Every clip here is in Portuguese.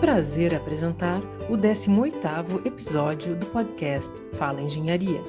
prazer apresentar o 18º episódio do podcast Fala Engenharia,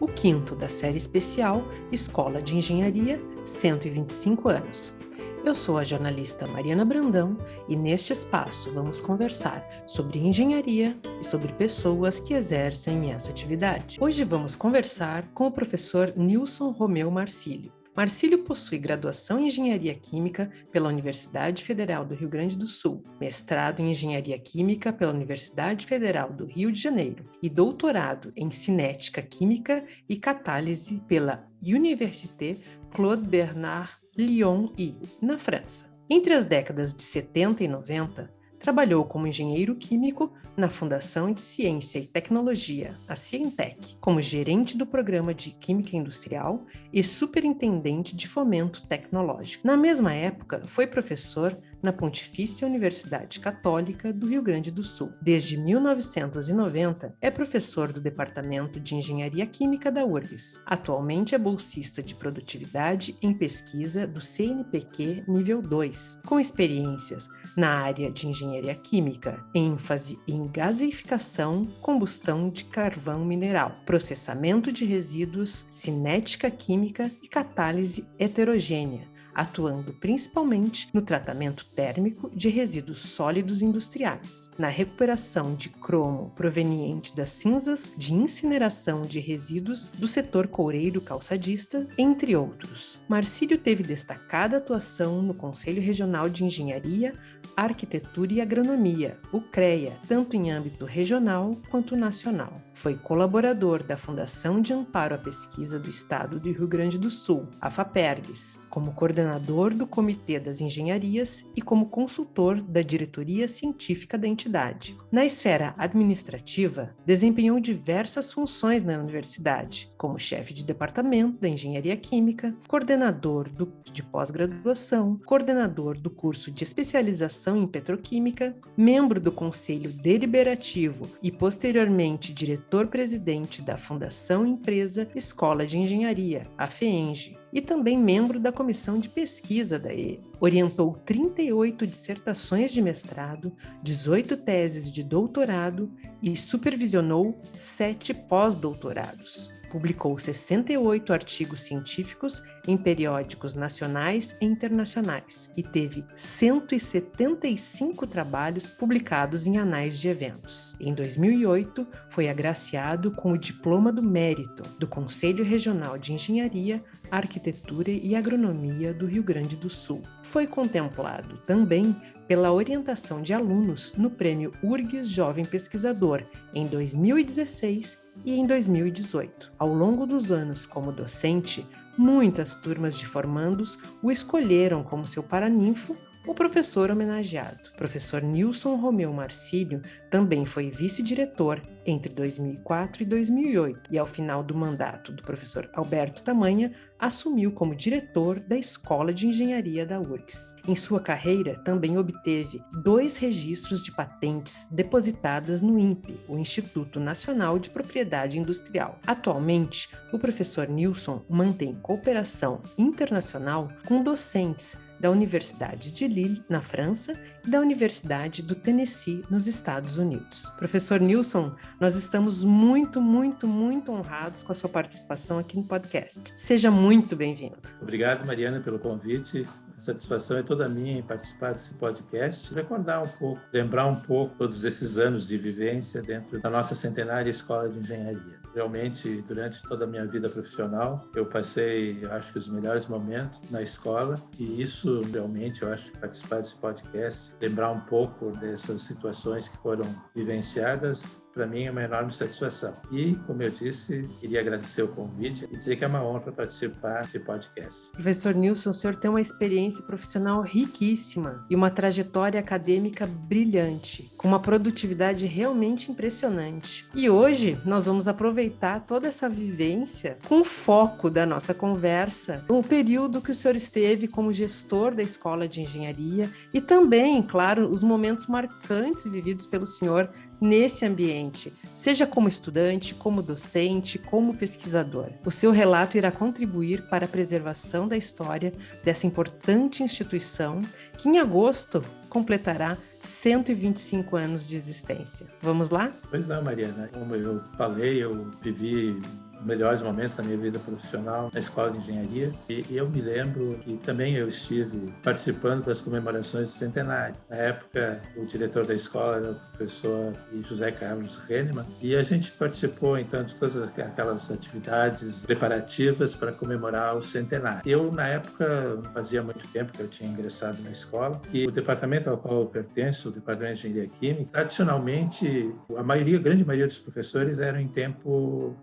o quinto da série especial Escola de Engenharia 125 anos. Eu sou a jornalista Mariana Brandão e neste espaço vamos conversar sobre engenharia e sobre pessoas que exercem essa atividade. Hoje vamos conversar com o professor Nilson Romeu Marcílio. Marcílio possui graduação em Engenharia Química pela Universidade Federal do Rio Grande do Sul, mestrado em Engenharia Química pela Universidade Federal do Rio de Janeiro e doutorado em Cinética Química e Catálise pela Université Claude Bernard Lyon e na França. Entre as décadas de 70 e 90, Trabalhou como engenheiro químico na Fundação de Ciência e Tecnologia, a Cientec, como gerente do programa de Química Industrial e superintendente de fomento tecnológico. Na mesma época, foi professor na Pontifícia Universidade Católica do Rio Grande do Sul. Desde 1990, é professor do Departamento de Engenharia Química da URGS. Atualmente é bolsista de produtividade em pesquisa do CNPq nível 2, com experiências na área de engenharia química, ênfase em gasificação, combustão de carvão mineral, processamento de resíduos, cinética química e catálise heterogênea atuando principalmente no tratamento térmico de resíduos sólidos industriais, na recuperação de cromo proveniente das cinzas de incineração de resíduos do setor coureiro calçadista, entre outros. Marcílio teve destacada atuação no Conselho Regional de Engenharia, Arquitetura e Agronomia, o CREA, tanto em âmbito regional quanto nacional. Foi colaborador da Fundação de Amparo à Pesquisa do Estado do Rio Grande do Sul, a FAPERGS, como coordenador do Comitê das Engenharias e como consultor da diretoria científica da entidade. Na esfera administrativa, desempenhou diversas funções na universidade, como chefe de departamento da Engenharia Química, coordenador do, de pós-graduação, coordenador do curso de especialização em petroquímica, membro do Conselho Deliberativo e, posteriormente, diretor-presidente da Fundação Empresa Escola de Engenharia, a FEENGE, e também membro da comissão de pesquisa da E. Orientou 38 dissertações de mestrado, 18 teses de doutorado e supervisionou sete pós-doutorados. Publicou 68 artigos científicos em periódicos nacionais e internacionais e teve 175 trabalhos publicados em anais de eventos. Em 2008, foi agraciado com o Diploma do Mérito do Conselho Regional de Engenharia, Arquitetura e Agronomia do Rio Grande do Sul. Foi contemplado também pela orientação de alunos no Prêmio URGS Jovem Pesquisador em 2016 e em 2018. Ao longo dos anos como docente, muitas turmas de formandos o escolheram como seu paraninfo o professor homenageado, professor Nilson Romeu Marcílio, também foi vice-diretor entre 2004 e 2008 e, ao final do mandato do professor Alberto Tamanha, assumiu como diretor da Escola de Engenharia da URGS. Em sua carreira, também obteve dois registros de patentes depositadas no INPE, o Instituto Nacional de Propriedade Industrial. Atualmente, o professor Nilson mantém cooperação internacional com docentes da Universidade de Lille, na França, e da Universidade do Tennessee, nos Estados Unidos. Professor Nilson, nós estamos muito, muito, muito honrados com a sua participação aqui no podcast. Seja muito bem-vindo. Obrigado, Mariana, pelo convite. A satisfação é toda minha em participar desse podcast, recordar um pouco, lembrar um pouco todos esses anos de vivência dentro da nossa centenária Escola de Engenharia. Realmente, durante toda a minha vida profissional, eu passei, acho que, os melhores momentos na escola. E isso, realmente, eu acho participar desse podcast, lembrar um pouco dessas situações que foram vivenciadas, para mim é uma enorme satisfação. E, como eu disse, queria agradecer o convite e dizer que é uma honra participar desse podcast. Professor Nilson, o senhor tem uma experiência profissional riquíssima e uma trajetória acadêmica brilhante, com uma produtividade realmente impressionante. E hoje nós vamos aproveitar toda essa vivência com o foco da nossa conversa, no período que o senhor esteve como gestor da Escola de Engenharia e também, claro, os momentos marcantes vividos pelo senhor nesse ambiente, seja como estudante, como docente, como pesquisador. O seu relato irá contribuir para a preservação da história dessa importante instituição que em agosto completará 125 anos de existência. Vamos lá? Pois não, Mariana. Como eu falei, eu vivi melhores momentos da minha vida profissional na escola de engenharia e eu me lembro que também eu estive participando das comemorações do centenário. Na época, o diretor da escola era o professor José Carlos Rennemann e a gente participou então de todas aquelas atividades preparativas para comemorar o centenário. Eu, na época, fazia muito tempo que eu tinha ingressado na escola e o departamento ao qual eu pertenço, o departamento de engenharia química, tradicionalmente, a maioria, a grande maioria dos professores eram em tempo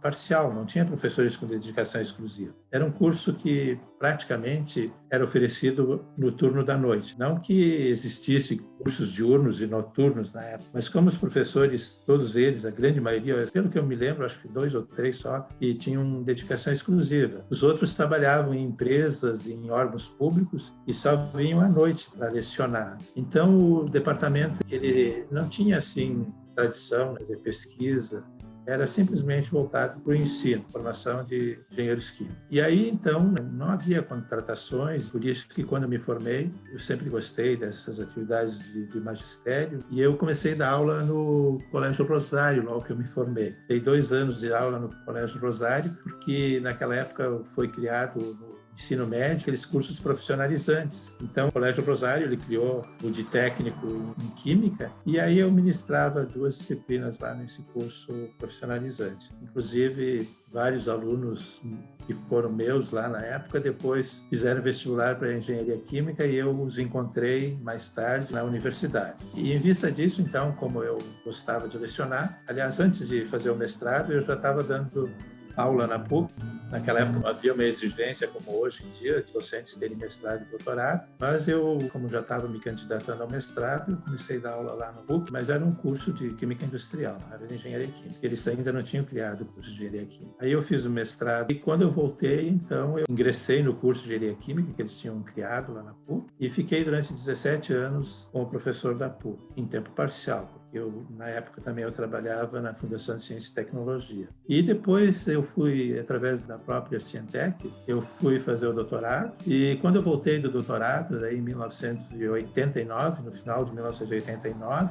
parcial, não tinha professores com dedicação exclusiva. Era um curso que praticamente era oferecido no turno da noite. Não que existisse cursos diurnos e noturnos na época, mas como os professores, todos eles, a grande maioria, pelo que eu me lembro, acho que dois ou três só, e tinham dedicação exclusiva. Os outros trabalhavam em empresas, em órgãos públicos e só vinham à noite para lecionar. Então o departamento ele não tinha assim tradição de pesquisa era simplesmente voltado para o ensino, formação de engenheiros químicos. E aí, então, não havia contratações, por isso que quando me formei, eu sempre gostei dessas atividades de, de magistério, e eu comecei a dar aula no Colégio Rosário, logo que eu me formei. Dei dois anos de aula no Colégio Rosário, porque naquela época foi criado ensino médio, aqueles cursos profissionalizantes. Então, o Colégio Rosário, ele criou o de técnico em Química, e aí eu ministrava duas disciplinas lá nesse curso profissionalizante. Inclusive, vários alunos que foram meus lá na época, depois fizeram vestibular para engenharia química e eu os encontrei mais tarde na universidade. E em vista disso, então, como eu gostava de lecionar, aliás, antes de fazer o mestrado, eu já estava dando aula na PUC. Naquela época não havia uma exigência como hoje em dia de docentes terem mestrado e doutorado, mas eu, como já estava me candidatando ao mestrado, comecei a dar aula lá no PUC, mas era um curso de Química Industrial, na área de Engenharia Química. Eles ainda não tinham criado o curso de Engenharia Química. Aí eu fiz o mestrado e quando eu voltei, então, eu ingressei no curso de Engenharia Química que eles tinham criado lá na PUC e fiquei durante 17 anos como professor da PUC, em tempo parcial, eu, na época também eu trabalhava na Fundação de Ciência e Tecnologia. E depois eu fui, através da própria Cientec, eu fui fazer o doutorado. E quando eu voltei do doutorado, daí em 1989, no final de 1989,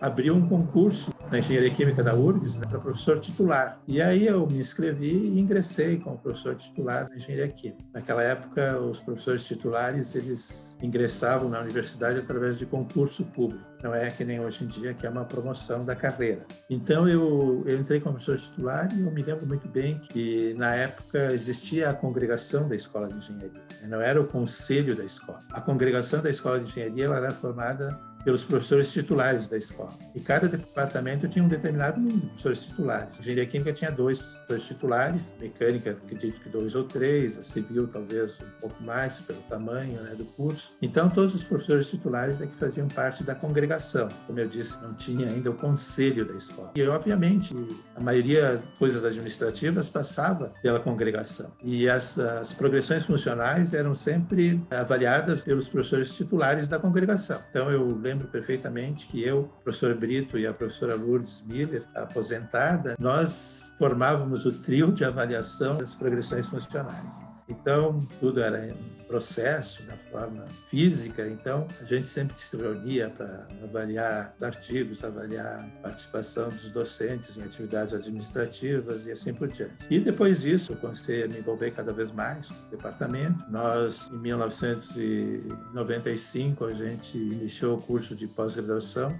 abriu um concurso na Engenharia Química da URGS né, para professor titular. E aí eu me inscrevi e ingressei como professor titular na Engenharia Química. Naquela época, os professores titulares, eles ingressavam na universidade através de concurso público. Não é que nem hoje em dia, que é uma promoção da carreira. Então, eu, eu entrei como professor titular e eu me lembro muito bem que, na época, existia a congregação da Escola de Engenharia. Não era o conselho da escola. A congregação da Escola de Engenharia ela era formada pelos professores titulares da escola. E cada departamento tinha um determinado número de professores titulares. Engenharia Química tinha dois professores titulares, mecânica, acredito que dois ou três, a civil talvez um pouco mais, pelo tamanho né, do curso. Então, todos os professores titulares é que faziam parte da congregação. Como eu disse, não tinha ainda o conselho da escola. E, obviamente, a maioria coisas administrativas passava pela congregação. E as, as progressões funcionais eram sempre avaliadas pelos professores titulares da congregação. Então, eu lembro lembro perfeitamente que eu, o professor Brito e a professora Lourdes Miller, aposentada, nós formávamos o trio de avaliação das progressões funcionais. Então, tudo era processo, na forma física, então a gente sempre se reunia para avaliar artigos, avaliar participação dos docentes em atividades administrativas e assim por diante. E depois disso, eu comecei a me envolver cada vez mais no departamento. Nós, em 1995, a gente iniciou o curso de pós-graduação,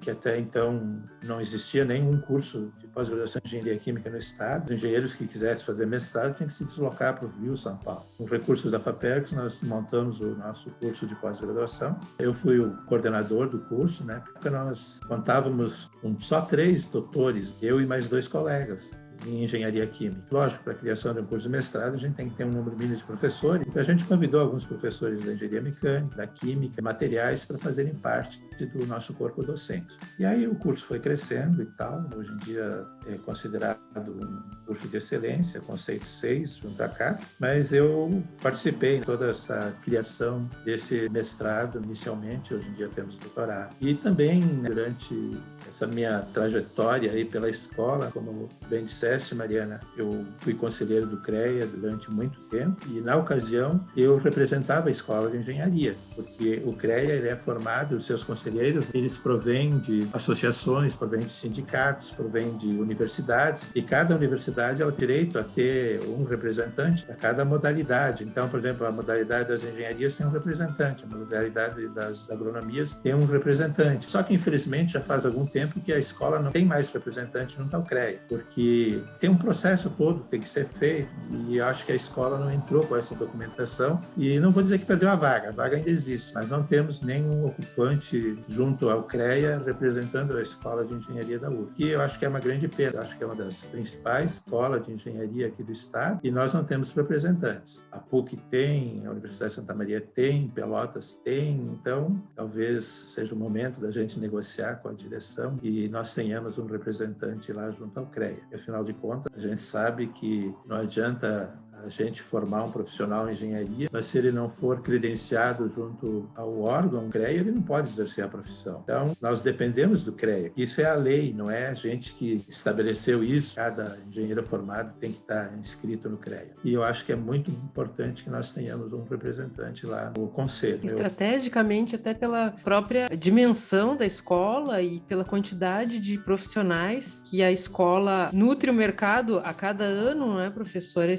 que até então não existia nenhum curso pós-graduação em engenharia química no estado. Os engenheiros que quisessem fazer mestrado tinham que se deslocar para o Rio, São Paulo. Com recursos da FAPERG, nós montamos o nosso curso de pós-graduação. Eu fui o coordenador do curso, né? Porque nós contávamos com só três doutores, eu e mais dois colegas em engenharia química. Lógico, para a criação de um curso de mestrado, a gente tem que ter um número mínimo de professores. Então, a gente convidou alguns professores da engenharia mecânica, da química, materiais, para fazerem parte do nosso corpo docente. E aí o curso foi crescendo e tal. Hoje em dia é considerado um curso de excelência, conceito 6, junto à CAP. Mas eu participei em toda essa criação desse mestrado inicialmente. Hoje em dia temos doutorado. E também, durante essa minha trajetória aí pela escola, como bem disse disseste, Mariana, eu fui conselheiro do CREA durante muito tempo e, na ocasião, eu representava a escola de engenharia, porque o CREA ele é formado, os seus conselheiros, eles provêm de associações, provêm de sindicatos, provêm de universidades e cada universidade é o direito a ter um representante para cada modalidade. Então, por exemplo, a modalidade das engenharias tem um representante, a modalidade das agronomias tem um representante. Só que, infelizmente, já faz algum tempo que a escola não tem mais representante junto ao CREA, porque tem um processo todo tem que ser feito e acho que a escola não entrou com essa documentação e não vou dizer que perdeu a vaga, a vaga ainda existe, mas não temos nenhum ocupante junto ao CREA representando a escola de engenharia da URG, que eu acho que é uma grande perda, acho que é uma das principais escolas de engenharia aqui do estado e nós não temos representantes. A PUC tem, a Universidade de Santa Maria tem, Pelotas tem, então talvez seja o momento da gente negociar com a direção e nós tenhamos um representante lá junto ao CREA. Afinal de contas, a gente sabe que não adianta a gente formar um profissional em engenharia, mas se ele não for credenciado junto ao órgão CREA, ele não pode exercer a profissão. Então, nós dependemos do CREA. Isso é a lei, não é a gente que estabeleceu isso. Cada engenheiro formado tem que estar inscrito no CREA. E eu acho que é muito importante que nós tenhamos um representante lá no conselho. Estrategicamente, até pela própria dimensão da escola e pela quantidade de profissionais que a escola nutre o mercado a cada ano, não é, professora?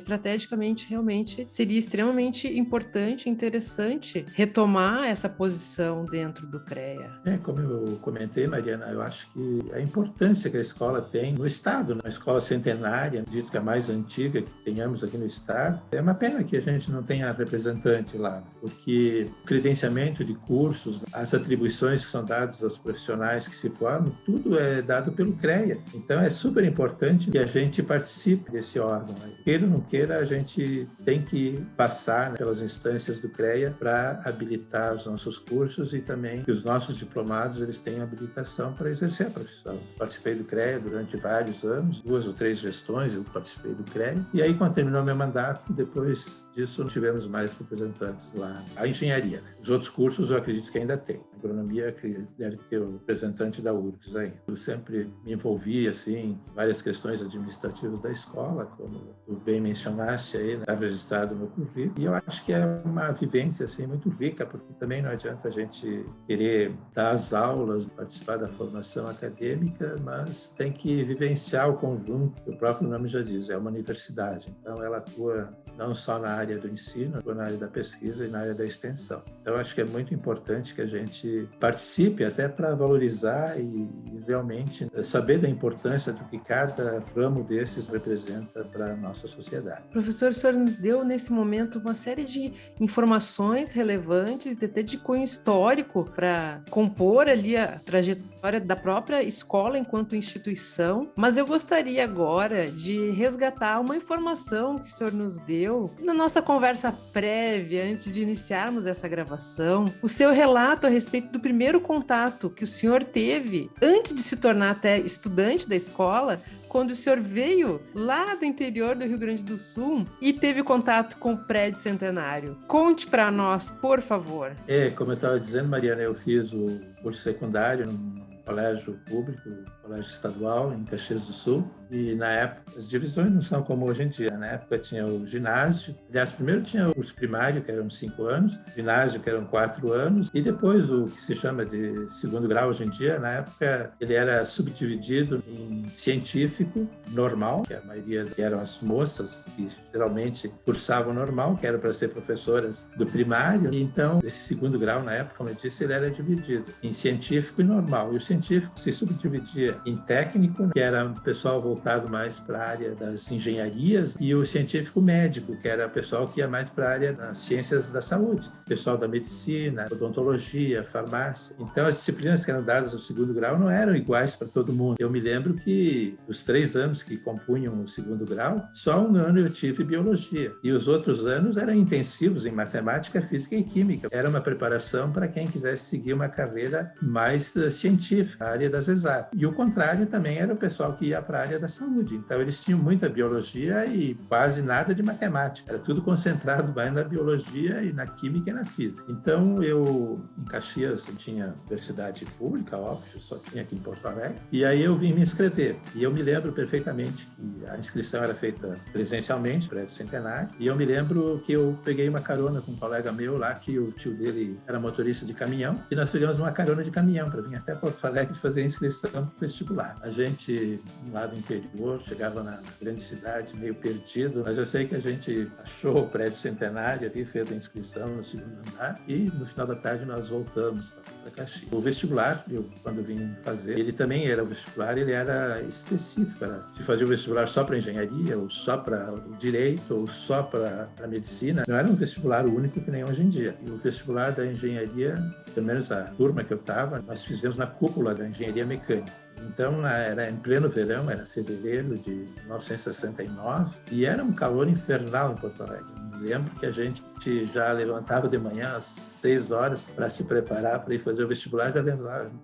Estratégica realmente seria extremamente importante, interessante retomar essa posição dentro do CREA. É, como eu comentei, Mariana, eu acho que a importância que a escola tem no Estado, na escola centenária, dito que é a mais antiga que tenhamos aqui no Estado, é uma pena que a gente não tenha representante lá, porque o credenciamento de cursos, as atribuições que são dadas aos profissionais que se formam, tudo é dado pelo CREA. Então é super importante que a gente participe desse órgão. Queira ou não queira, a gente gente tem que passar né, pelas instâncias do CREA para habilitar os nossos cursos e também que os nossos diplomados eles tenham habilitação para exercer a profissão. Participei do CREA durante vários anos, duas ou três gestões eu participei do CREA e aí quando terminou meu mandato, depois disso não tivemos mais representantes lá. A engenharia, né? os outros cursos eu acredito que ainda tem. A agronomia deve ter o representante da URGS ainda. Eu sempre me envolvi assim em várias questões administrativas da escola, como bem mencionaste registrado no currículo. E eu acho que é uma vivência assim muito rica, porque também não adianta a gente querer dar as aulas, participar da formação acadêmica, mas tem que vivenciar o conjunto. O próprio nome já diz, é uma universidade. Então ela atua não só na área do ensino, mas na área da pesquisa e na área da extensão. Então acho que é muito importante que a gente participe até para valorizar e, e realmente saber da importância do que cada ramo desses representa para a nossa sociedade. Professor professor, o senhor nos deu nesse momento uma série de informações relevantes, até de cunho histórico, para compor ali a trajetória da própria escola enquanto instituição. Mas eu gostaria agora de resgatar uma informação que o senhor nos deu na nossa conversa prévia, antes de iniciarmos essa gravação. O seu relato a respeito do primeiro contato que o senhor teve antes de se tornar até estudante da escola quando o senhor veio lá do interior do Rio Grande do Sul e teve contato com o prédio centenário. Conte para nós, por favor. É, como eu estava dizendo, Mariana, eu fiz o curso secundário no colégio público, colégio estadual em Caxias do Sul. E na época, as divisões não são como hoje em dia. Na época tinha o ginásio. Aliás, primeiro tinha o curso primário, que eram cinco anos, ginásio, que eram quatro anos, e depois o que se chama de segundo grau hoje em dia. Na época, ele era subdividido em científico, normal, que a maioria eram as moças que geralmente cursavam normal, que eram para ser professoras do primário. E então, esse segundo grau, na época, como eu disse, ele era dividido em científico e normal. E o científico se subdividia em técnico, que era pessoal voltado mais para a área das engenharias, e o científico médico, que era o pessoal que ia mais para a área das ciências da saúde, pessoal da medicina, odontologia, farmácia. Então, as disciplinas que eram dadas no segundo grau não eram iguais para todo mundo. Eu me lembro que os três anos que compunham o segundo grau, só um ano eu tive biologia, e os outros anos eram intensivos em matemática, física e química. Era uma preparação para quem quisesse seguir uma carreira mais uh, científica, a área das exatas. E o contrário, também era o pessoal que ia para a área da saúde. Então, eles tinham muita biologia e quase nada de matemática. Era tudo concentrado mais na biologia e na química e na física. Então, eu, em Caxias, eu tinha universidade pública, óbvio, só tinha aqui em Porto Alegre. E aí eu vim me inscrever. E eu me lembro perfeitamente que a inscrição era feita presencialmente, prédio centenário. E eu me lembro que eu peguei uma carona com um colega meu lá, que o tio dele era motorista de caminhão. E nós pegamos uma carona de caminhão para vir até Porto Alegre fazer a inscrição para o vestibular. A gente, lá do interior, chegava na grande cidade, meio perdido, mas eu sei que a gente achou o prédio centenário ali, fez a inscrição no segundo andar e no final da tarde nós voltamos para Caxias. O vestibular, eu quando vim fazer, ele também era o vestibular, ele era específico, era se fazia o vestibular só para engenharia, ou só para direito, ou só para medicina. Não era um vestibular único que nem hoje em dia. E o vestibular da engenharia, pelo menos a turma que eu estava, nós fizemos na cúpula da engenharia mecânica. Então, era em pleno verão, era fevereiro de 1969, e era um calor infernal em Porto Alegre. Lembro que a gente já levantava de manhã às seis horas para se preparar para ir fazer o vestibular, já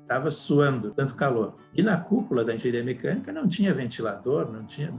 estava suando, tanto calor. E na cúpula da engenharia mecânica não tinha ventilador, não tinha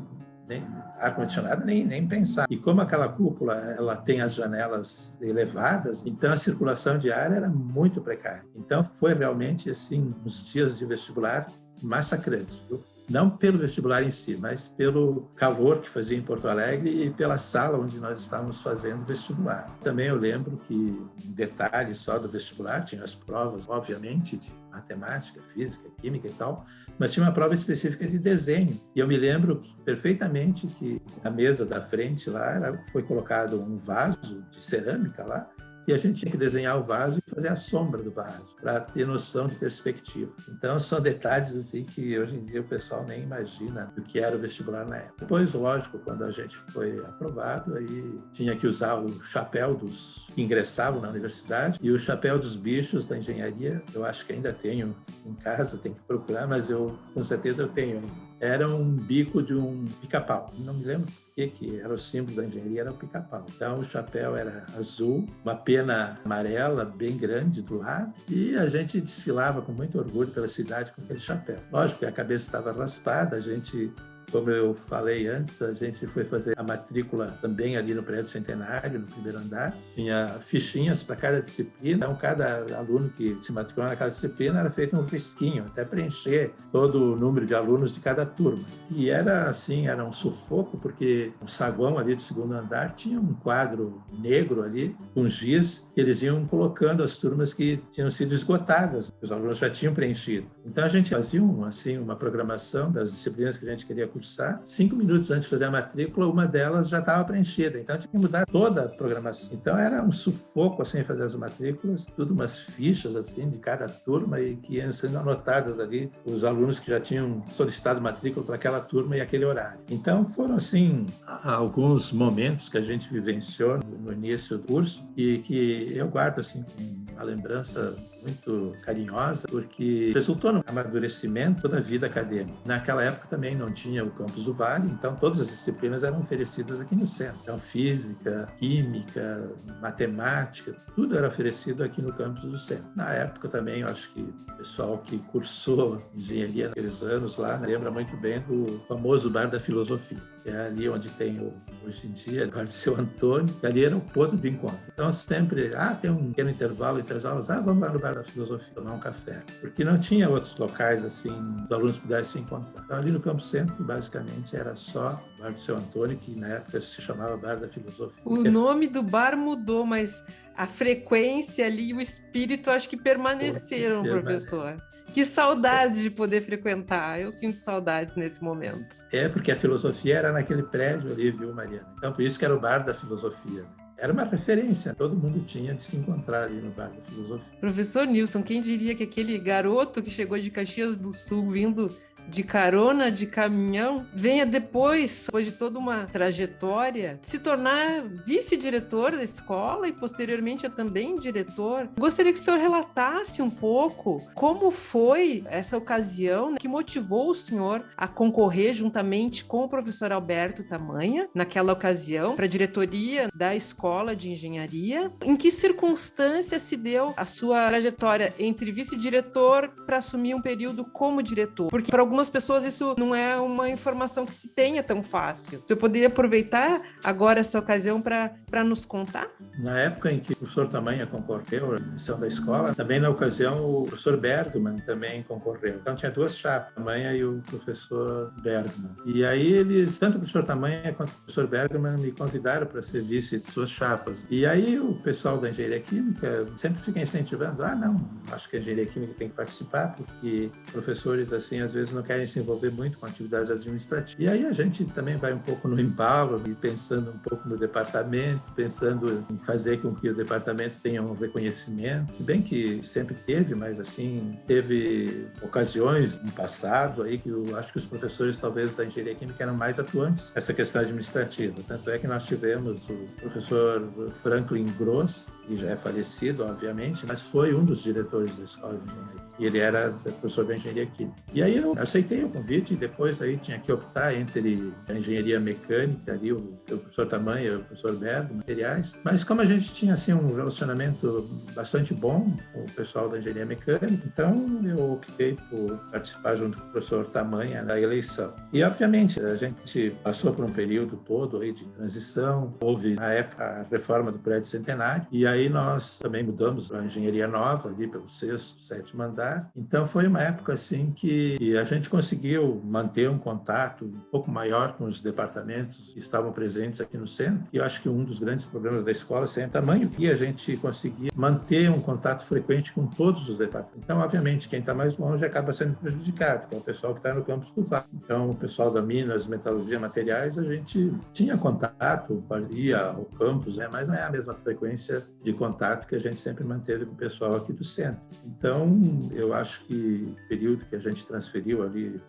nem ar-condicionado, nem, nem pensar. E como aquela cúpula ela tem as janelas elevadas, então a circulação de ar era muito precária. Então foi realmente assim, os dias de vestibular massacrantes, viu? não pelo vestibular em si, mas pelo calor que fazia em Porto Alegre e pela sala onde nós estávamos fazendo vestibular. Também eu lembro que, um detalhe só do vestibular, tinha as provas, obviamente, de matemática, física, química e tal, mas tinha uma prova específica de desenho. E eu me lembro perfeitamente que na mesa da frente lá foi colocado um vaso de cerâmica lá, e a gente tinha que desenhar o vaso e fazer a sombra do vaso, para ter noção de perspectiva. Então, são detalhes assim que hoje em dia o pessoal nem imagina do que era o vestibular na época. Depois, lógico, quando a gente foi aprovado, aí tinha que usar o chapéu dos que ingressavam na universidade e o chapéu dos bichos da engenharia. Eu acho que ainda tenho em casa, tem que procurar, mas eu com certeza eu tenho ainda era um bico de um pica-pau. Não me lembro que, que era o símbolo da engenharia, era o pica-pau. Então o chapéu era azul, uma pena amarela bem grande do lado, e a gente desfilava com muito orgulho pela cidade com aquele chapéu. Lógico que a cabeça estava raspada, a gente como eu falei antes, a gente foi fazer a matrícula também ali no prédio centenário, no primeiro andar. Tinha fichinhas para cada disciplina. Então, cada aluno que se matriculou naquela disciplina era feito um risquinho, até preencher todo o número de alunos de cada turma. E era assim, era um sufoco, porque o saguão ali do segundo andar tinha um quadro negro ali, com giz, que eles iam colocando as turmas que tinham sido esgotadas. Os alunos já tinham preenchido. Então, a gente fazia um, assim, uma programação das disciplinas que a gente queria cursar, cinco minutos antes de fazer a matrícula, uma delas já estava preenchida. Então, tinha que mudar toda a programação. Então, era um sufoco, assim, fazer as matrículas, tudo umas fichas, assim, de cada turma e que iam sendo anotadas ali os alunos que já tinham solicitado matrícula para aquela turma e aquele horário. Então, foram, assim, alguns momentos que a gente vivenciou no início do curso e que eu guardo, assim, uma lembrança muito carinhosa, porque resultou no amadurecimento da vida acadêmica. Naquela época também não tinha o campus do Vale, então todas as disciplinas eram oferecidas aqui no centro. Então, física, química, matemática, tudo era oferecido aqui no campus do centro. Na época também, eu acho que o pessoal que cursou engenharia naqueles anos lá lembra muito bem do famoso Bar da Filosofia, que é ali onde tem o, hoje em dia o Bar de Seu Antônio, que ali era o ponto de encontro. Então, sempre, ah, tem um pequeno intervalo entre as aulas, ah, vamos lá no Bar da Filosofia, tomar um café. Porque não tinha outros locais assim, os alunos pudessem se encontrar. Então, ali no Campo Centro, basicamente, era só o Bar do Seu Antônio, que na época se chamava Bar da Filosofia. O nome do bar mudou, mas a frequência ali, o espírito, acho que permaneceram, professor. Que saudade de poder frequentar. Eu sinto saudades nesse momento. É, porque a filosofia era naquele prédio ali, viu, Mariana? Então, por isso que era o bar da filosofia era uma referência, todo mundo tinha de se encontrar ali no Bar da Filosofia. Professor Nilson, quem diria que aquele garoto que chegou de Caxias do Sul vindo de carona de caminhão, venha depois, depois de toda uma trajetória, se tornar vice-diretor da escola e posteriormente é também diretor. Gostaria que o senhor relatasse um pouco como foi essa ocasião que motivou o senhor a concorrer juntamente com o professor Alberto Tamanha, naquela ocasião, para a diretoria da escola escola de engenharia. Em que circunstância se deu a sua trajetória entre vice-diretor para assumir um período como diretor? Porque para algumas pessoas isso não é uma informação que se tenha tão fácil. Você poderia aproveitar agora essa ocasião para nos contar? Na época em que o professor Tamanha concorreu à missão da escola, também na ocasião o professor Bergman também concorreu. Então tinha duas chapas, Tamanha e o professor Bergman. E aí eles, tanto o professor Tamanha quanto o professor Bergman me convidaram para ser vice de suas chapas. E aí o pessoal da engenharia química sempre fica incentivando, ah não, acho que a engenharia química tem que participar, porque professores assim às vezes não querem se envolver muito com atividades administrativas. E aí a gente também vai um pouco no embalo e pensando um pouco no departamento, pensando em fazer com que o departamento tenha um reconhecimento, bem que sempre teve, mas assim, teve ocasiões no passado aí que eu acho que os professores talvez da engenharia química eram mais atuantes nessa questão administrativa. Tanto é que nós tivemos o professor Franklin Gross, que já é falecido, obviamente, mas foi um dos diretores da escola de engenharia e ele era professor da engenharia química. E aí eu aceitei o convite e depois aí tinha que optar entre a engenharia mecânica ali, o, o professor Tamanha e o professor Bergo, materiais. Mas como a gente tinha assim um relacionamento bastante bom com o pessoal da engenharia mecânica, então eu optei por participar junto com o professor Tamanha da eleição. E obviamente a gente passou por um período todo aí de transição, houve na época a reforma do prédio centenário e aí nós também mudamos para a engenharia nova ali pelo sexto, sétimo andar então foi uma época assim que a gente conseguiu manter um contato um pouco maior com os departamentos que estavam presentes aqui no centro. E eu acho que um dos grandes problemas da escola é o tamanho que a gente conseguia manter um contato frequente com todos os departamentos. Então, obviamente, quem está mais longe acaba sendo prejudicado, que é o pessoal que está no campus VAR. Então, o pessoal da Minas, Metalurgia, Materiais, a gente tinha contato, ia ao campus, né? mas não é a mesma frequência de contato que a gente sempre manteve com o pessoal aqui do centro. Então, eu acho que o período que a gente transferiu ali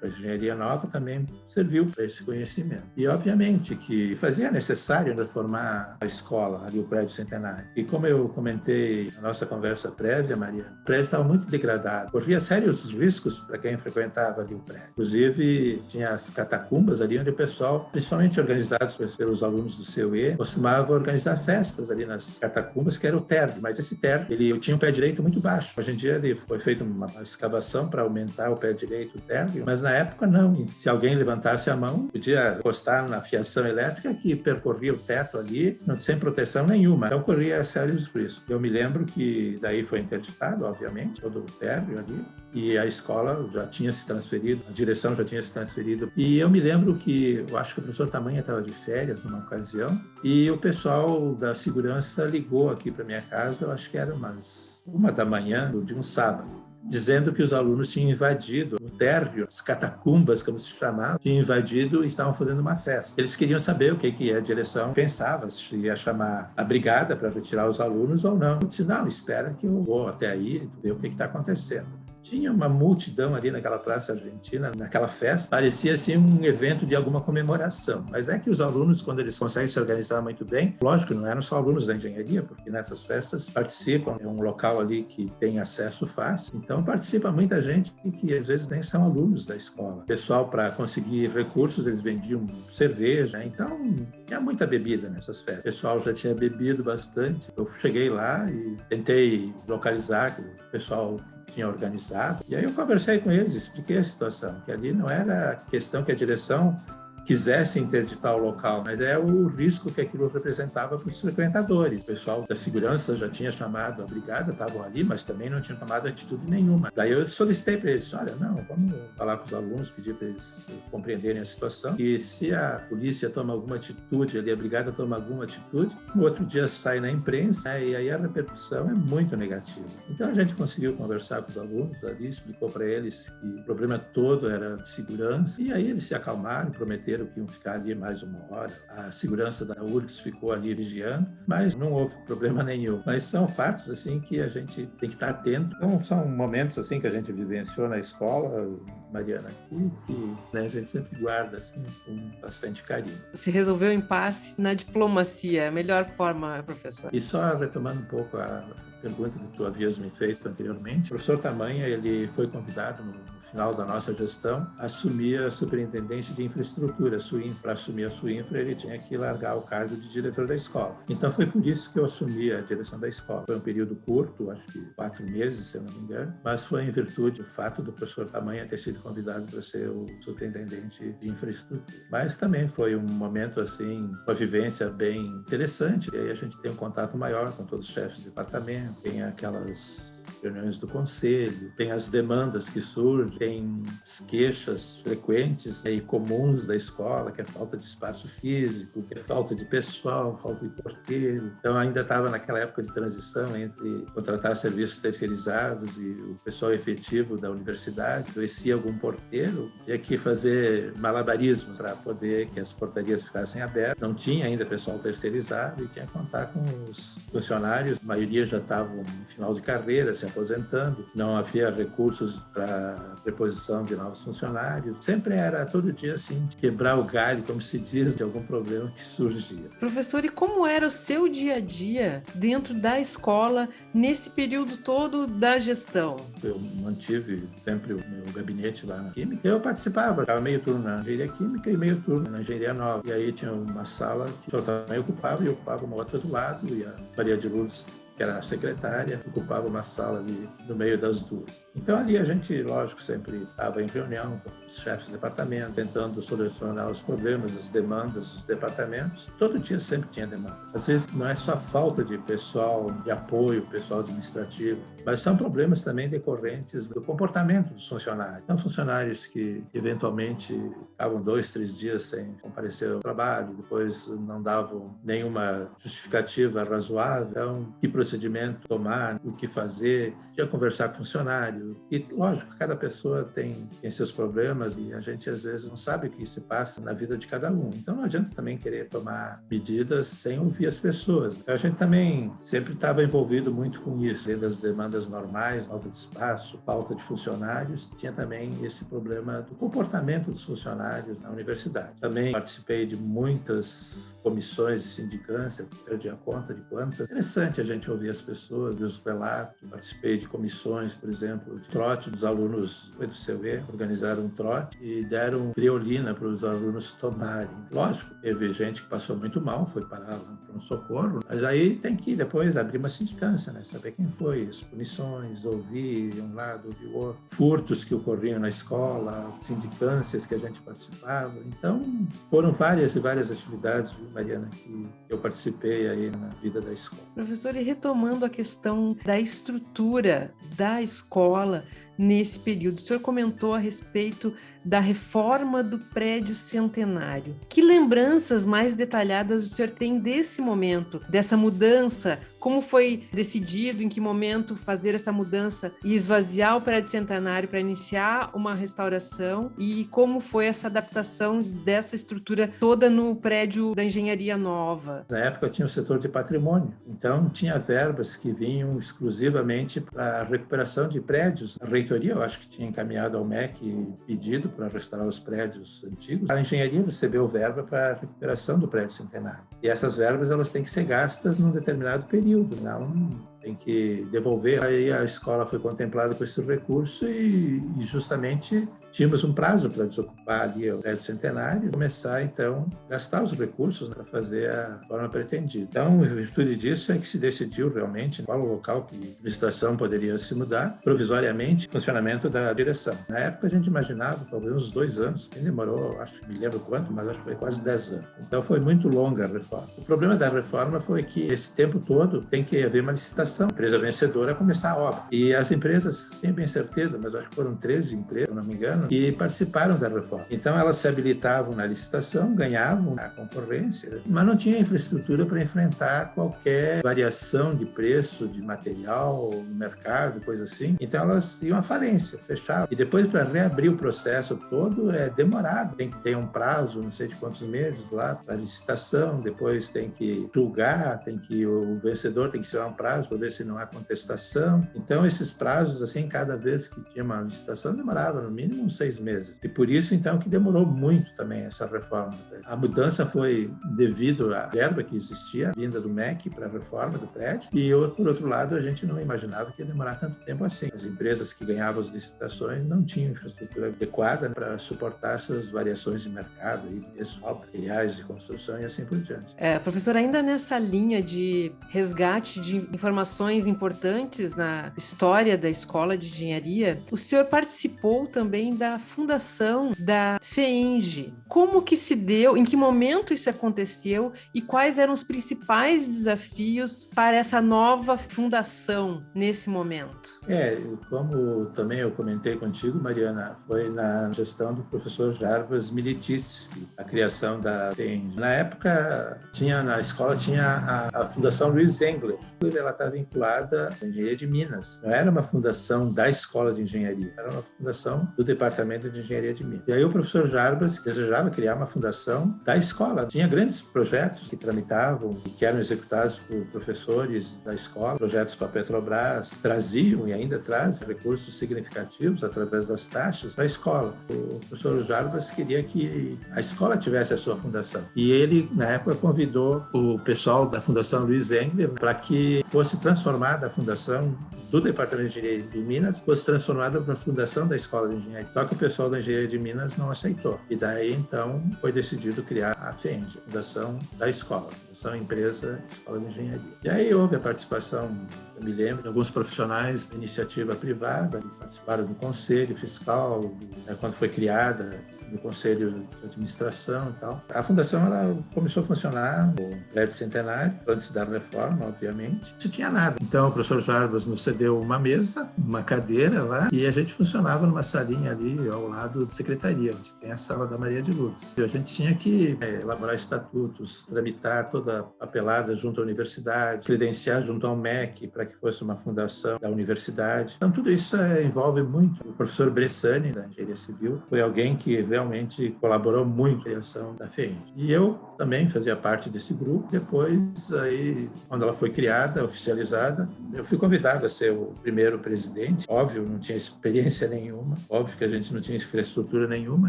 para a engenharia nova também serviu para esse conhecimento. E, obviamente, que fazia necessário reformar a escola, ali o prédio centenário. E como eu comentei na nossa conversa prévia, Maria, o prédio estava muito degradado, corria sérios riscos para quem frequentava ali o prédio. Inclusive, tinha as catacumbas ali onde o pessoal, principalmente organizados pelos alunos do CUE, costumava organizar festas ali nas catacumbas, que era o térreo. Mas esse térreo, ele tinha um pé direito muito baixo. Hoje em dia, ele foi feita uma escavação para aumentar o pé direito térreo, mas na época não. E se alguém levantasse a mão, podia encostar na fiação elétrica que percorria o teto ali, sem proteção nenhuma. Então corria sérios riscos. Eu me lembro que daí foi interditado, obviamente, todo o térreo ali, e a escola já tinha se transferido, a direção já tinha se transferido. E eu me lembro que, eu acho que o professor Tamanha estava de férias numa ocasião, e o pessoal da segurança ligou aqui para minha casa, eu acho que era umas uma da manhã de um sábado, dizendo que os alunos tinham invadido o térreo, as catacumbas, como se chamava, tinham invadido e estavam fazendo uma festa. Eles queriam saber o que, que a direção pensava, se ia chamar a brigada para retirar os alunos ou não. Eu disse, não, espera que eu vou até aí, ver o que está acontecendo. Tinha uma multidão ali naquela Praça Argentina, naquela festa. Parecia assim um evento de alguma comemoração. Mas é que os alunos, quando eles conseguem se organizar muito bem, lógico, não eram só alunos da engenharia, porque nessas festas participam, é um local ali que tem acesso fácil. Então participa muita gente que às vezes nem são alunos da escola. O pessoal, para conseguir recursos, eles vendiam cerveja. Então tinha muita bebida nessas festas. O pessoal já tinha bebido bastante. Eu cheguei lá e tentei localizar o pessoal tinha organizado. E aí eu conversei com eles, expliquei a situação, que ali não era questão que a direção quisesse interditar o local, mas é o risco que aquilo representava para os frequentadores. O pessoal da segurança já tinha chamado a brigada, estavam ali, mas também não tinham tomado atitude nenhuma. Daí eu solicitei para eles, olha, não, vamos falar com os alunos, pedir para eles compreenderem a situação, e se a polícia toma alguma atitude ali, a brigada toma alguma atitude, no outro dia sai na imprensa, né, e aí a repercussão é muito negativa. Então a gente conseguiu conversar com os alunos ali, explicou para eles que o problema todo era de segurança, e aí eles se acalmaram, prometeram que iam ficar ali mais uma hora. A segurança da URGS ficou ali vigiando, mas não houve problema nenhum. Mas são fatos assim que a gente tem que estar atento. Então, são momentos assim que a gente vivenciou na escola, Mariana, aqui, que né, a gente sempre guarda assim com bastante carinho. Se resolveu o impasse na diplomacia, a melhor forma, professor. E só retomando um pouco a pergunta que tu havias me feito anteriormente, o professor Tamanha, ele foi convidado no final da nossa gestão, assumia a superintendência de infraestrutura. Para assumir a sua infra, ele tinha que largar o cargo de diretor da escola. Então foi por isso que eu assumi a direção da escola. Foi um período curto, acho que quatro meses, se eu não me engano, mas foi em virtude do fato do professor Tamanha ter sido convidado para ser o superintendente de infraestrutura. Mas também foi um momento assim, uma vivência bem interessante. E aí a gente tem um contato maior com todos os chefes de departamento, tem aquelas reuniões do conselho, tem as demandas que surgem, tem as queixas frequentes e comuns da escola, que é falta de espaço físico, que é falta de pessoal, falta de porteiro. Então ainda estava naquela época de transição entre contratar serviços terceirizados e o pessoal efetivo da universidade. Adoecia algum porteiro, tinha que fazer malabarismos para poder que as portarias ficassem abertas. Não tinha ainda pessoal terceirizado e tinha que contar com os funcionários, a maioria já estavam no final de carreira, se aposentando, não havia recursos para preposição de novos funcionários. Sempre era todo dia assim, quebrar o galho, como se diz, de algum problema que surgia. Professor, e como era o seu dia a dia dentro da escola nesse período todo da gestão? Eu mantive sempre o meu gabinete lá na Química. Eu participava, estava meio turno na Engenharia Química e meio turno na Engenharia Nova. E aí tinha uma sala que eu também ocupava e ocupava uma outra do lado e a Maria de Lourdes que era secretária, ocupava uma sala ali no meio das duas. Então ali a gente, lógico, sempre estava em reunião com os chefes de departamento, tentando solucionar os problemas, as demandas dos departamentos. Todo dia sempre tinha demanda. Às vezes não é só falta de pessoal de apoio, pessoal administrativo, mas são problemas também decorrentes do comportamento dos funcionários. São funcionários que eventualmente ficavam dois, três dias sem comparecer ao trabalho, depois não davam nenhuma justificativa razoável, então, que procedimento tomar, o que fazer, ia conversar com o funcionário. E, lógico, cada pessoa tem, tem seus problemas e a gente, às vezes, não sabe o que se passa na vida de cada um. Então, não adianta também querer tomar medidas sem ouvir as pessoas. A gente também sempre estava envolvido muito com isso, das demandas normais, falta de espaço, falta de funcionários, tinha também esse problema do comportamento dos funcionários na universidade. Também participei de muitas comissões de sindicância, perdi a conta de quantas. Interessante a gente ouvir as pessoas, ver os relatos. Participei de comissões, por exemplo, de trote dos alunos do CUE, organizaram um trote e deram criolina para os alunos tomarem. Lógico, teve gente que passou muito mal, foi parar lá para um socorro, mas aí tem que depois abrir uma sindicância, né? saber quem foi, as punições, ouvir um lado, ouvir o outro, furtos que ocorriam na escola, sindicâncias que a gente participava. Então, foram várias e várias atividades, Mariana, que eu participei aí na vida da escola. Professor, e retomando a questão da estrutura da escola nesse período, o senhor comentou a respeito da reforma do prédio centenário. Que lembranças mais detalhadas o senhor tem desse momento, dessa mudança? Como foi decidido, em que momento fazer essa mudança e esvaziar o prédio centenário para iniciar uma restauração? E como foi essa adaptação dessa estrutura toda no prédio da engenharia nova? Na época tinha o setor de patrimônio, então tinha verbas que vinham exclusivamente para a recuperação de prédios. A reitoria, eu acho que tinha encaminhado ao MEC pedido para restaurar os prédios antigos, a engenharia recebeu verba para a recuperação do prédio centenário. E essas verbas elas têm que ser gastas num determinado período, não tem que devolver. Aí a escola foi contemplada com esse recurso e, e justamente tínhamos um prazo para desocupar ali o prédio centenário e começar, então, a gastar os recursos né, para fazer a forma pretendida. Então, em virtude disso, é que se decidiu realmente qual o local que a administração poderia se mudar, provisoriamente, funcionamento da direção. Na época, a gente imaginava talvez uns dois anos, que demorou, acho que me lembro quanto, mas acho que foi quase dez anos. Então, foi muito longa a reforma. O problema da reforma foi que esse tempo todo tem que haver uma licitação. A empresa vencedora começar a obra. E as empresas, sem bem certeza, mas acho que foram 13 empresas, se não me engano, que participaram da reforma. Então, elas se habilitavam na licitação, ganhavam a concorrência, mas não tinha infraestrutura para enfrentar qualquer variação de preço de material mercado, coisa assim. Então, elas iam à falência, fechavam. E depois, para reabrir o processo todo, é demorado. Tem que ter um prazo, não sei de quantos meses lá, para licitação, depois tem que julgar, tem que o vencedor tem que ser um prazo para ver se não há contestação. Então, esses prazos, assim, cada vez que tinha uma licitação, demorava no mínimo seis meses. E por isso, então, que demorou muito também essa reforma. A mudança foi devido à verba que existia, vinda do MEC para a reforma do prédio, e por outro lado, a gente não imaginava que ia demorar tanto tempo assim. As empresas que ganhavam as licitações não tinham infraestrutura adequada para suportar essas variações de mercado, e de materiais de construção e assim por diante. É, professor, ainda nessa linha de resgate de informações importantes na história da Escola de Engenharia, o senhor participou também da fundação da FEENGE. Como que se deu, em que momento isso aconteceu e quais eram os principais desafios para essa nova fundação nesse momento? É, como também eu comentei contigo, Mariana, foi na gestão do professor Jarbas Milititsky, a criação da FEENGE. Na época, tinha na escola tinha a, a Fundação Luiz Engler, ela está vinculada à engenharia de Minas. Não era uma fundação da escola de engenharia, era uma fundação do departamento de engenharia de Minas. E aí o professor Jarbas desejava criar uma fundação da escola. Tinha grandes projetos que tramitavam e que eram executados por professores da escola, projetos com a Petrobras, traziam e ainda trazem recursos significativos através das taxas para a escola. O professor Jarbas queria que a escola tivesse a sua fundação. E ele, na época, convidou o pessoal da Fundação Luiz Engler para que fosse transformada a fundação do Departamento de Engenharia de Minas, fosse transformada para a fundação da Escola de Engenharia. Só que o pessoal da Engenharia de Minas não aceitou. E daí, então, foi decidido criar a FENG, Fundação da Escola, Fundação Empresa Escola de Engenharia. E aí houve a participação, eu me lembro, de alguns profissionais da iniciativa privada, que participaram do conselho fiscal, né, quando foi criada do conselho de administração e tal. A fundação ela começou a funcionar no prédio centenário, antes da reforma, obviamente. Não tinha nada. Então o professor Jarbas nos cedeu uma mesa, uma cadeira lá, e a gente funcionava numa salinha ali ao lado da secretaria, onde tem a sala da Maria de Lourdes. E a gente tinha que é, elaborar estatutos, tramitar toda a papelada junto à universidade, credenciar junto ao MEC para que fosse uma fundação da universidade. Então tudo isso é, envolve muito. O professor Bressani, da Engenharia Civil, foi alguém que realmente colaborou muito na criação da FEENG. E eu também fazia parte desse grupo. Depois, aí, quando ela foi criada, oficializada, eu fui convidado a ser o primeiro presidente. Óbvio, não tinha experiência nenhuma, óbvio que a gente não tinha infraestrutura nenhuma,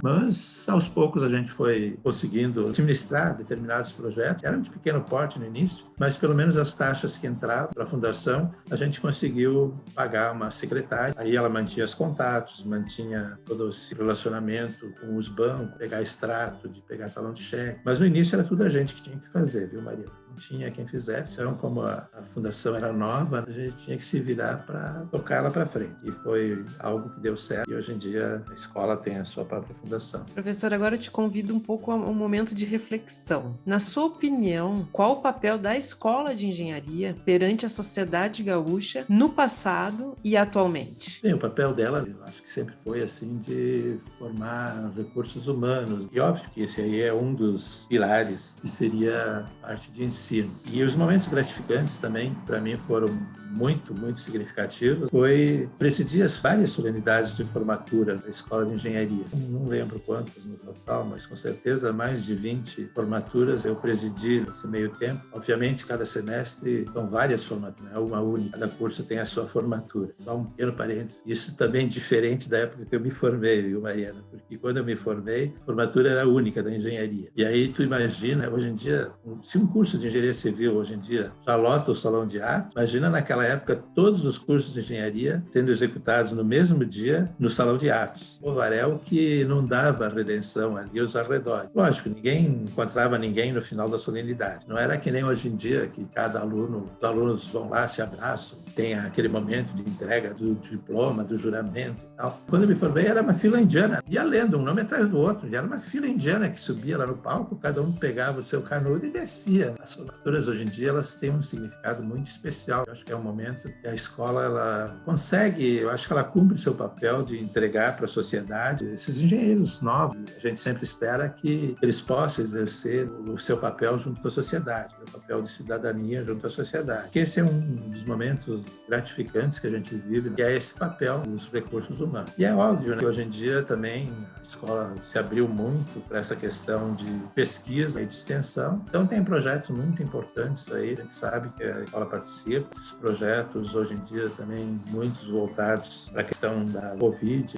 mas aos poucos a gente foi conseguindo administrar determinados projetos. Eram de pequeno porte no início, mas pelo menos as taxas que entravam para a fundação, a gente conseguiu pagar uma secretária. Aí ela mantinha os contatos, mantinha todo esse relacionamento com os bancos, pegar extrato, de pegar talão de cheque. Mas no início era tudo a gente que tinha que fazer, viu, Maria? Tinha quem fizesse. Então, como a, a fundação era nova, a gente tinha que se virar para tocar ela para frente. E foi algo que deu certo. E hoje em dia a escola tem a sua própria fundação. Professor, agora eu te convido um pouco a um momento de reflexão. Na sua opinião, qual o papel da escola de engenharia perante a sociedade gaúcha no passado e atualmente? Bem, o papel dela, eu acho que sempre foi assim de formar recursos humanos. E óbvio que esse aí é um dos pilares que seria parte de ensino ensino. E os momentos gratificantes também, para mim, foram muito, muito significativos foi presidir as várias solenidades de formatura da Escola de Engenharia. Não lembro quantas no total, mas com certeza mais de 20 formaturas eu presidi nesse meio tempo. Obviamente, cada semestre são várias formaturas, é uma única. Cada curso tem a sua formatura. Só um pequeno parênteses. Isso também é diferente da época que eu me formei, viu, Mariana? Porque quando eu me formei, a formatura era única da engenharia. E aí tu imagina, hoje em dia, se um curso de engenharia civil hoje em dia já lota o salão de arte, imagina naquela época, todos os cursos de engenharia sendo executados no mesmo dia no Salão de Atos. O Varel que não dava redenção ali aos arredores. Lógico, ninguém encontrava ninguém no final da solenidade. Não era que nem hoje em dia, que cada aluno, os alunos vão lá, se abraçam, tem aquele momento de entrega do diploma, do juramento e tal. Quando eu me formei, era uma fila indiana. Ia lendo, um nome atrás do outro. Era uma fila indiana que subia lá no palco, cada um pegava o seu canudo e descia. As formaturas hoje em dia, elas têm um significado muito especial. Eu acho que é um momento a escola ela consegue, eu acho que ela cumpre o seu papel de entregar para a sociedade esses engenheiros novos. A gente sempre espera que eles possam exercer o seu papel junto a sociedade, o papel de cidadania junto à sociedade. Que esse é um dos momentos gratificantes que a gente vive, que é esse papel dos recursos humanos. E é óbvio né, que hoje em dia também a escola se abriu muito para essa questão de pesquisa e de extensão. Então tem projetos muito importantes aí, a gente sabe que a escola participa. Esses projetos projetos hoje em dia também muitos voltados para a questão da Covid,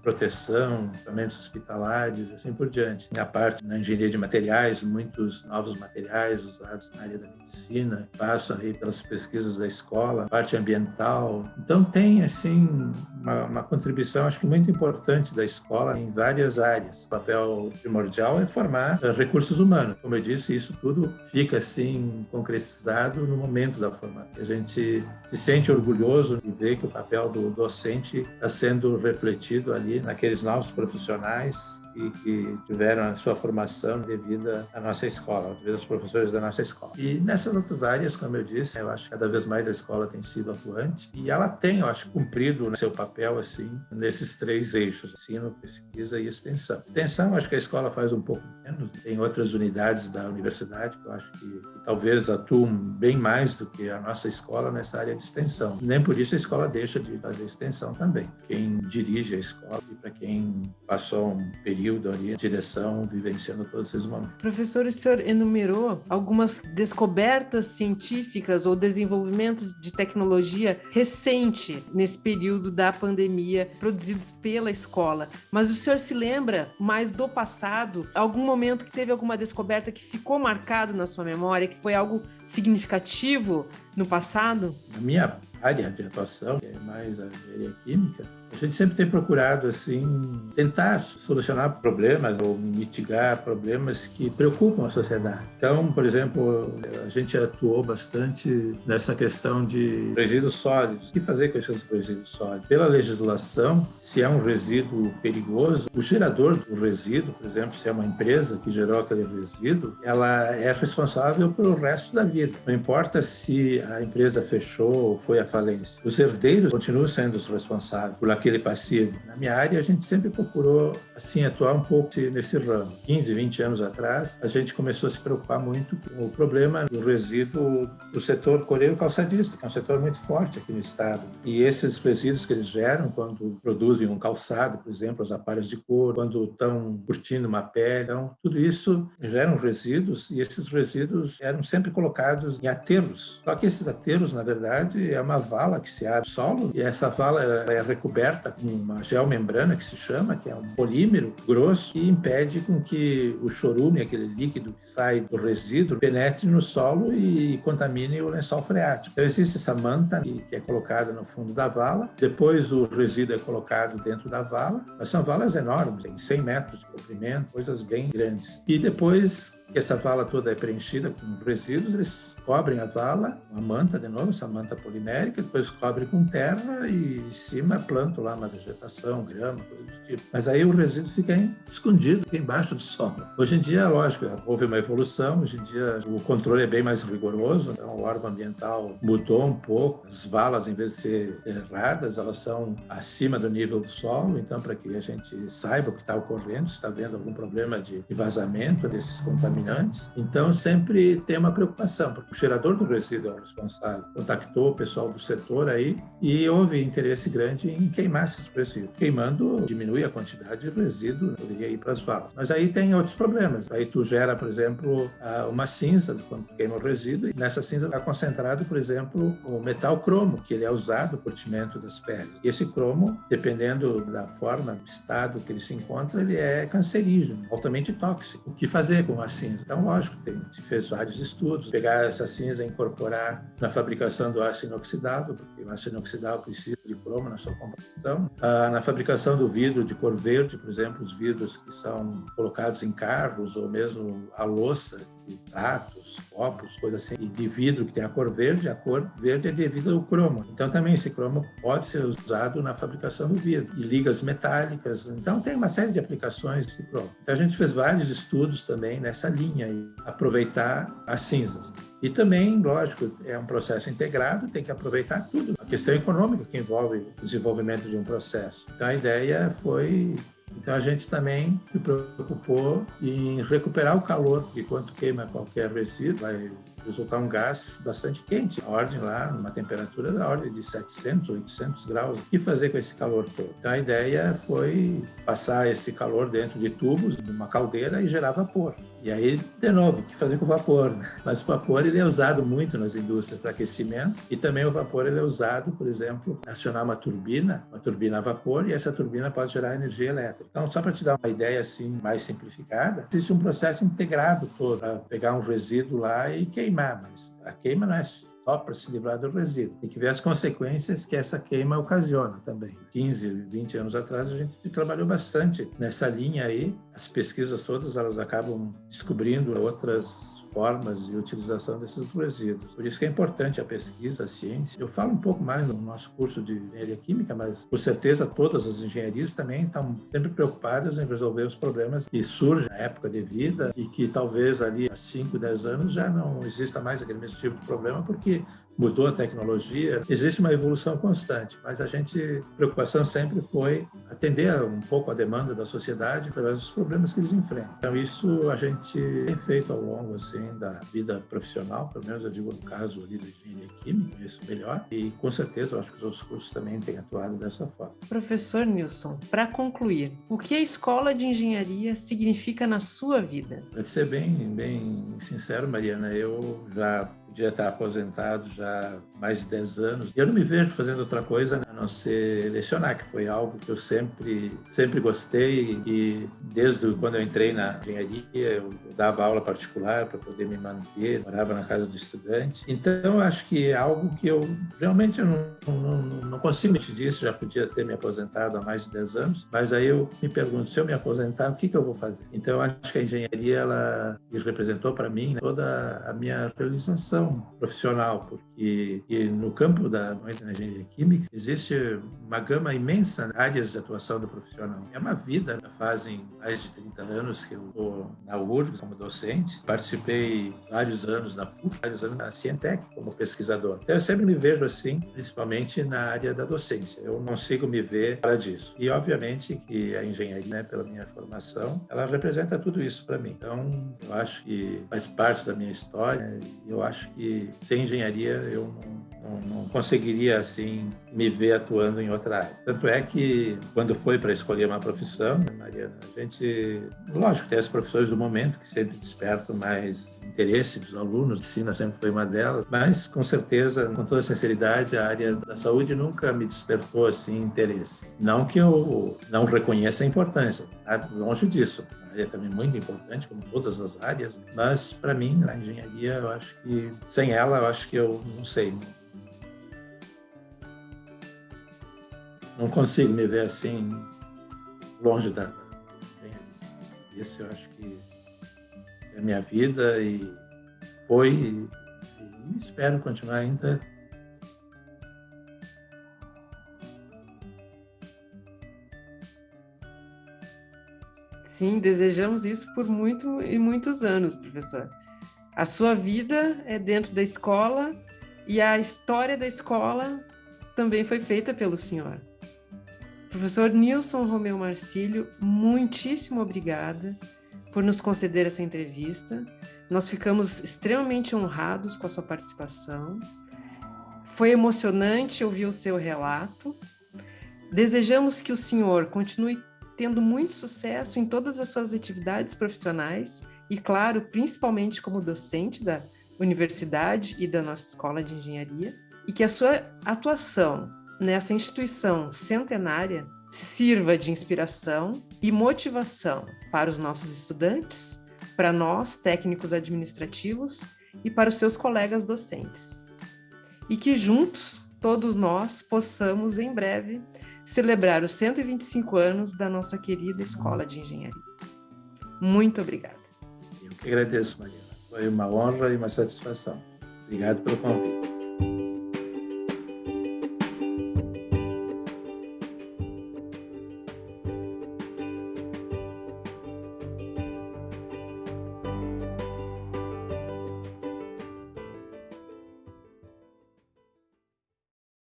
proteção, equipamentos hospitalares, assim por diante. A parte na engenharia de materiais, muitos novos materiais usados na área da medicina, passam aí pelas pesquisas da escola, parte ambiental. Então tem assim uma, uma contribuição, acho que muito importante da escola em várias áreas. O papel primordial é formar eh, recursos humanos. Como eu disse, isso tudo fica assim concretizado no momento da formação. A gente se sente orgulhoso de ver que o papel do docente está sendo refletido ali naqueles novos profissionais e que tiveram a sua formação devido à nossa escola, devido aos professores da nossa escola. E nessas outras áreas, como eu disse, eu acho que cada vez mais a escola tem sido atuante e ela tem, eu acho, cumprido seu papel assim nesses três eixos: ensino, pesquisa e extensão. Extensão, acho que a escola faz um pouco menos. Tem outras unidades da universidade que eu acho que, que talvez atuam bem mais do que a nossa escola nessa área de extensão. Nem por isso a escola deixa de fazer extensão também. Quem dirige a escola e para quem passou um período ali, direção, vivenciando todos esses momentos. Professor, o senhor enumerou algumas descobertas científicas ou desenvolvimento de tecnologia recente nesse período da pandemia, produzidos pela escola. Mas o senhor se lembra mais do passado? Algum momento que teve alguma descoberta que ficou marcado na sua memória, que foi algo significativo no passado? Na minha área de atuação, que é mais a engenharia química, a gente sempre tem procurado assim tentar solucionar problemas ou mitigar problemas que preocupam a sociedade. Então, por exemplo, a gente atuou bastante nessa questão de resíduos sólidos. O que fazer com esses resíduos sólidos? Pela legislação, se é um resíduo perigoso, o gerador do resíduo, por exemplo, se é uma empresa que gerou aquele resíduo, ela é responsável pelo resto da vida. Não importa se a empresa fechou ou foi à falência. Os herdeiros continuam sendo os responsáveis por aquele passivo. Na minha área, a gente sempre procurou assim atuar um pouco nesse ramo. 15, 20 anos atrás, a gente começou a se preocupar muito com o problema do resíduo do setor coreiro calçadista, que é um setor muito forte aqui no estado. E esses resíduos que eles geram quando produzem um calçado, por exemplo, as aparelhos de couro, quando estão curtindo uma pele, então, tudo isso geram resíduos e esses resíduos eram sempre colocados em aterros. Só que esses aterros, na verdade, é uma vala que se abre solo e essa vala é recoberta coberta com uma geomembrana que se chama, que é um polímero grosso que impede com que o chorume, aquele líquido que sai do resíduo, penetre no solo e contamine o lençol freático. Então existe essa manta que é colocada no fundo da vala, depois o resíduo é colocado dentro da vala, mas são valas enormes, tem 100 metros de comprimento, coisas bem grandes. E depois que essa vala toda é preenchida com resíduos, eles cobrem a vala, uma manta de novo, essa manta polimérica, depois cobre com terra e em cima plantam lá uma vegetação, grama, coisa do tipo. Mas aí o resíduo fica escondido embaixo do solo. Hoje em dia, lógico, houve uma evolução, hoje em dia o controle é bem mais rigoroso, então o órgão ambiental mudou um pouco, as valas, em vez de ser erradas, elas são acima do nível do solo, então para que a gente saiba o que está ocorrendo, se está havendo algum problema de vazamento desses contaminantes contaminantes. Então, sempre tem uma preocupação, porque o gerador do resíduo é o responsável. Contactou o pessoal do setor aí e houve interesse grande em queimar esses resíduos. Queimando, diminui a quantidade de resíduo, poderia ir para as valas. Mas aí tem outros problemas. Aí tu gera, por exemplo, uma cinza quando queima o resíduo e nessa cinza está concentrado, por exemplo, o metal cromo, que ele é usado no curtimento das peles. E esse cromo, dependendo da forma, do estado que ele se encontra, ele é cancerígeno, altamente tóxico. O que fazer com a cinza? Cinza. Então, lógico, tem, se fez vários estudos, pegar essa cinza e incorporar na fabricação do aço inoxidável, porque o aço inoxidável precisa de cromo na sua composição. Ah, na fabricação do vidro de cor verde, por exemplo, os vidros que são colocados em carros ou mesmo a louça de pratos, copos, coisas assim, e de vidro que tem a cor verde, a cor verde é devido ao cromo. Então também esse cromo pode ser usado na fabricação do vidro. E ligas metálicas, então tem uma série de aplicações desse cromo. Então a gente fez vários estudos também nessa linha, aproveitar as cinzas. E também, lógico, é um processo integrado, tem que aproveitar tudo. A questão econômica que envolve o desenvolvimento de um processo. Então a ideia foi então a gente também se preocupou em recuperar o calor, porque quando queima qualquer resíduo, vai resultar um gás bastante quente, a ordem lá, numa temperatura da ordem de 700, 800 graus. E fazer com esse calor todo? Então a ideia foi passar esse calor dentro de tubos, de uma caldeira e gerar vapor. E aí, de novo, o que fazer com o vapor? Né? Mas o vapor ele é usado muito nas indústrias para aquecimento e também o vapor ele é usado, por exemplo, acionar uma turbina, uma turbina a vapor, e essa turbina pode gerar energia elétrica. Então, só para te dar uma ideia assim mais simplificada, existe um processo integrado todo para pegar um resíduo lá e queimar, mas a queima não é só para se livrar do resíduo. Tem que ver as consequências que essa queima ocasiona também. 15, 20 anos atrás, a gente trabalhou bastante nessa linha aí. As pesquisas todas, elas acabam descobrindo outras formas de utilização desses resíduos. Por isso que é importante a pesquisa, a ciência. Eu falo um pouco mais no nosso curso de engenharia química, mas com certeza todas as engenharias também estão sempre preocupadas em resolver os problemas que surgem na época de vida e que talvez ali há 5, 10 anos já não exista mais aquele mesmo tipo de problema, porque mudou a tecnologia, existe uma evolução constante, mas a gente, a preocupação sempre foi atender um pouco a demanda da sociedade através dos problemas que eles enfrentam. Então isso a gente tem feito ao longo assim da vida profissional, pelo menos eu digo no caso ali da engenharia química, isso melhor, e com certeza eu acho que os outros cursos também têm atuado dessa forma. Professor Nilson, para concluir, o que a escola de engenharia significa na sua vida? Para ser bem, bem sincero, Mariana, eu já podia estar aposentado já há mais de 10 anos. Eu não me vejo fazendo outra coisa né, a não ser lecionar, que foi algo que eu sempre, sempre gostei. E desde quando eu entrei na engenharia, eu dava aula particular para poder me manter, morava na casa do estudante. Então, eu acho que é algo que eu realmente eu não, não, não consigo te dizer, já podia ter me aposentado há mais de 10 anos, mas aí eu me pergunto, se eu me aposentar, o que, que eu vou fazer? Então, eu acho que a engenharia, ela representou para mim né, toda a minha realização profissional, porque no campo da, engenharia química existe uma gama imensa de áreas de atuação do profissional. É uma vida, fazem mais de 30 anos que eu estou na URGS como docente, participei vários anos na PUC, vários anos na Cientec como pesquisador. Então, eu sempre me vejo assim, principalmente na área da docência. Eu não consigo me ver fora disso. E, obviamente, que a engenharia, né, pela minha formação, ela representa tudo isso para mim. Então, eu acho que faz parte da minha história e eu acho que sem engenharia eu não, não, não, conseguiria assim me ver atuando em outra área. Tanto é que quando foi para escolher uma profissão, né, Mariana, a gente, lógico, tem as profissões do momento que sempre despertam mais interesse dos alunos, medicina sempre foi uma delas, mas com certeza, com toda sinceridade, a área da saúde nunca me despertou assim interesse. Não que eu não reconheça a importância, tá? longe disso área também muito importante, como todas as áreas, mas para mim, a engenharia, eu acho que sem ela, eu acho que eu não sei. Não consigo me ver assim, longe da, engenharia. Isso eu acho que é a minha vida e foi e espero continuar ainda Sim, desejamos isso por muito e muitos anos, professor. A sua vida é dentro da escola e a história da escola também foi feita pelo senhor. Professor Nilson Romeu Marcílio, muitíssimo obrigada por nos conceder essa entrevista. Nós ficamos extremamente honrados com a sua participação. Foi emocionante ouvir o seu relato. Desejamos que o senhor continue tendo muito sucesso em todas as suas atividades profissionais e, claro, principalmente como docente da universidade e da nossa escola de engenharia, e que a sua atuação nessa instituição centenária sirva de inspiração e motivação para os nossos estudantes, para nós, técnicos administrativos, e para os seus colegas docentes. E que juntos, todos nós, possamos, em breve, celebrar os 125 anos da nossa querida Escola de Engenharia. Muito obrigada. Eu que agradeço, Maria. Foi uma honra e uma satisfação. Obrigado pelo convite.